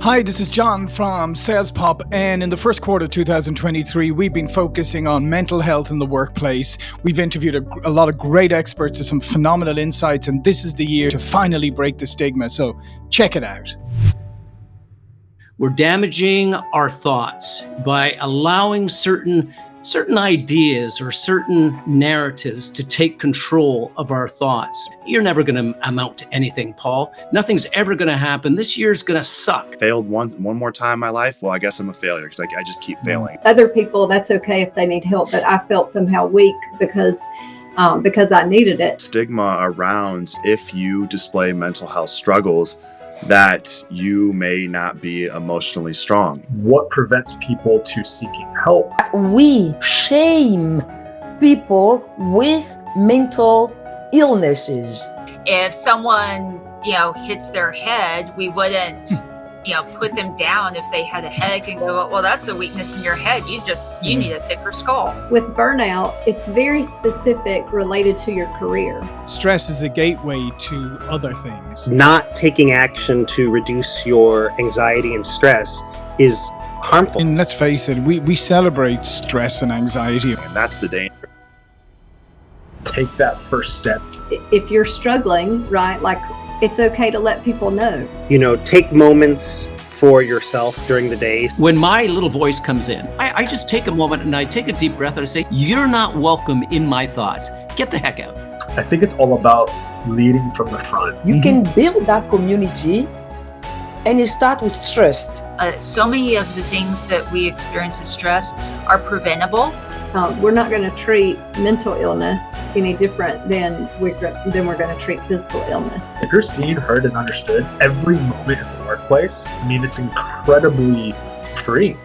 Hi, this is John from Sales Pop, and in the first quarter of 2023, we've been focusing on mental health in the workplace. We've interviewed a, a, lot of great experts with some phenomenal insights, and this is the year to finally break the stigma. So check it out. We're damaging our thoughts by allowing certain certain ideas or certain narratives to take control of our thoughts. You're never going to amount to anything, Paul. Nothing's ever going to happen. This year's going to suck. Failed one one more time in my life. Well, I guess I'm a failure because I, I just keep failing. Other people, that's okay if they need help, but I felt somehow weak because um, because I needed it. Stigma around if you display mental health struggles that you may not be emotionally strong. What prevents people to seeking help? We shame people with mental illnesses. If someone, you know, hits their head, we wouldn't you know put them down if they had a headache and go well that's a weakness in your head. You just you mm-hmm. need a thicker skull. With burnout it's very specific related to your career. Stress is a gateway to other things. Not taking action to reduce your anxiety and stress is harmful. And let's face it we, we celebrate stress and anxiety. And that's the danger. Take that first step. If you're struggling right like it's okay to let people know. You know, take moments for yourself during the day. When my little voice comes in, I, I, just take a moment and I take a deep breath and I say, You're not welcome in my thoughts. Get the heck out. I think it's all about leading from the front. You mm -hmm. can build that community and it starts with trust. Uh, so many of the things that we experience as stress are preventable um, we're not going to treat mental illness any different than we're, than we're going to treat physical illness. If you're seen, heard, and understood every moment in the workplace, I mean, it's incredibly free.